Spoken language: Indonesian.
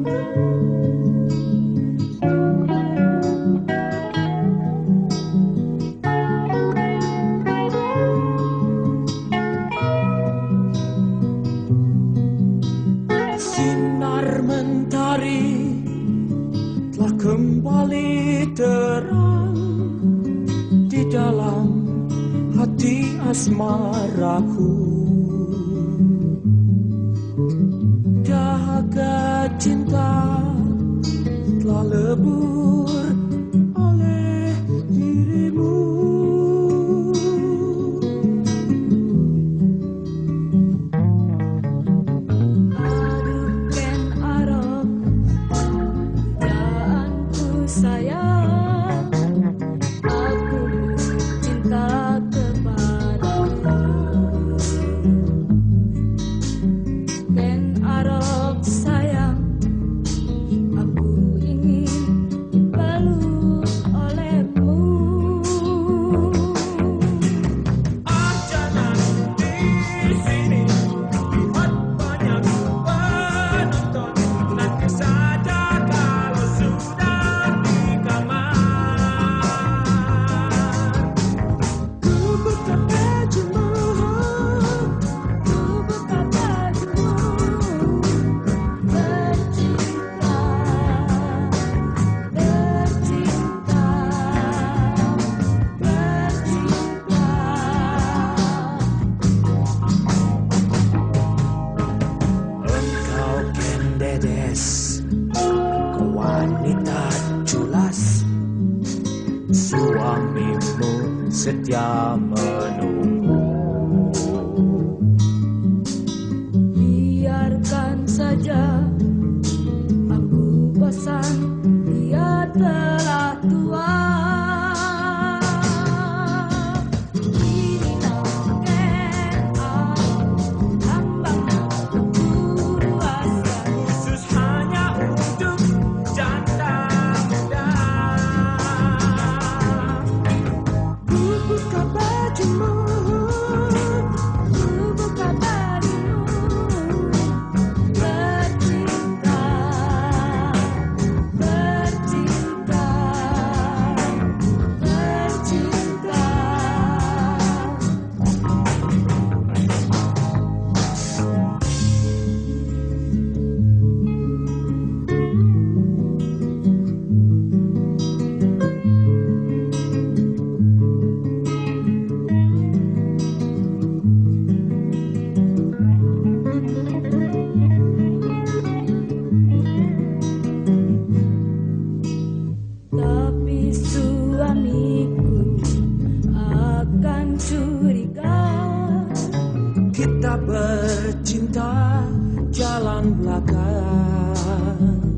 Sinar mentari telah kembali terang di dalam hati asmaraku maka cinta telah lebur oleh dirimu. Adukan arok daanku sayang. dress Ke wanita culas Suamimu setia menunggu jalan belakang.